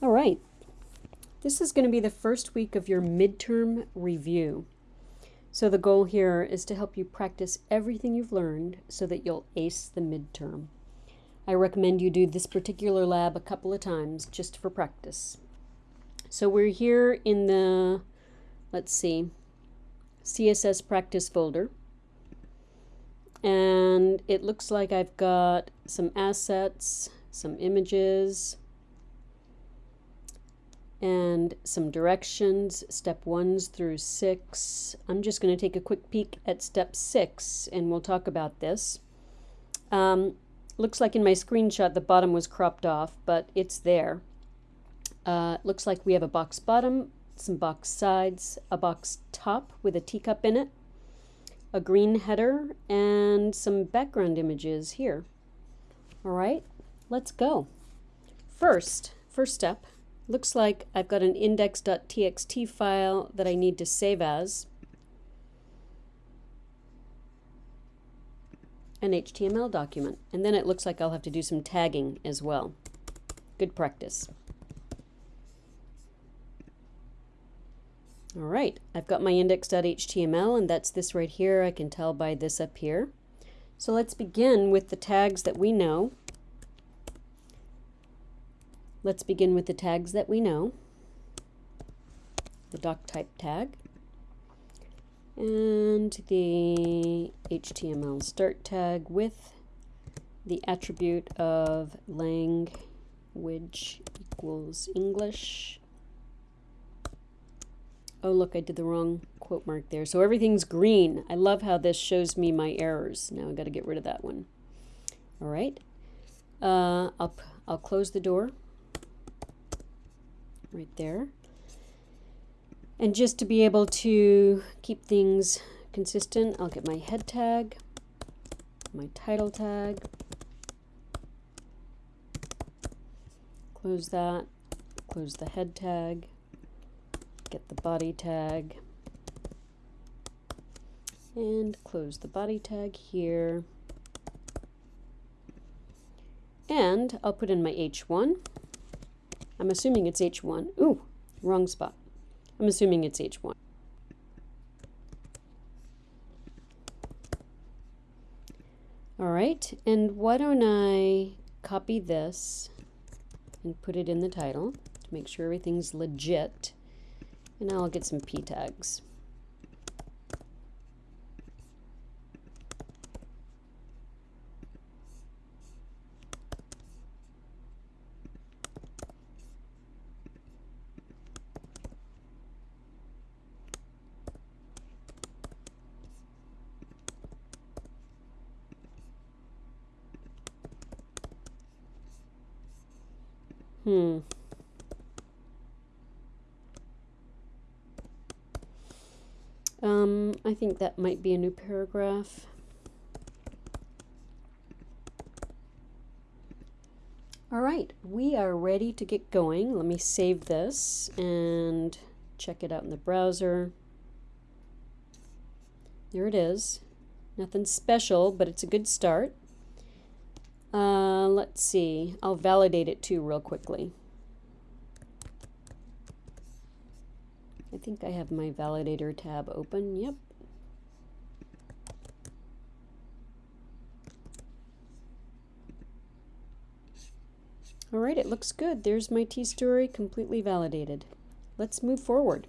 All right. This is going to be the first week of your midterm review. So the goal here is to help you practice everything you've learned so that you'll ace the midterm. I recommend you do this particular lab a couple of times just for practice. So we're here in the, let's see, CSS practice folder. And it looks like I've got some assets, some images, and some directions, step ones through six. I'm just going to take a quick peek at step six and we'll talk about this. Um, looks like in my screenshot the bottom was cropped off, but it's there. Uh, looks like we have a box bottom, some box sides, a box top with a teacup in it, a green header, and some background images here. All right, let's go. First, first step, Looks like I've got an index.txt file that I need to save as an HTML document. And then it looks like I'll have to do some tagging as well. Good practice. All right, I've got my index.html and that's this right here. I can tell by this up here. So let's begin with the tags that we know. Let's begin with the tags that we know. The doc type tag and the HTML start tag with the attribute of lang language equals English. Oh, look, I did the wrong quote mark there. So everything's green. I love how this shows me my errors. Now i got to get rid of that one. All right. Uh, I'll, I'll close the door right there. And just to be able to keep things consistent, I'll get my head tag, my title tag, close that, close the head tag, get the body tag, and close the body tag here. And I'll put in my H1 I'm assuming it's H1. Ooh, wrong spot. I'm assuming it's H1. All right, and why don't I copy this and put it in the title to make sure everything's legit. And now I'll get some p tags. Hmm. Um, I think that might be a new paragraph. All right, we are ready to get going. Let me save this and check it out in the browser. There it is. Nothing special, but it's a good start. Uh, let's see. I'll validate it too real quickly. I think I have my validator tab open. Yep. All right, it looks good. There's my T-story completely validated. Let's move forward.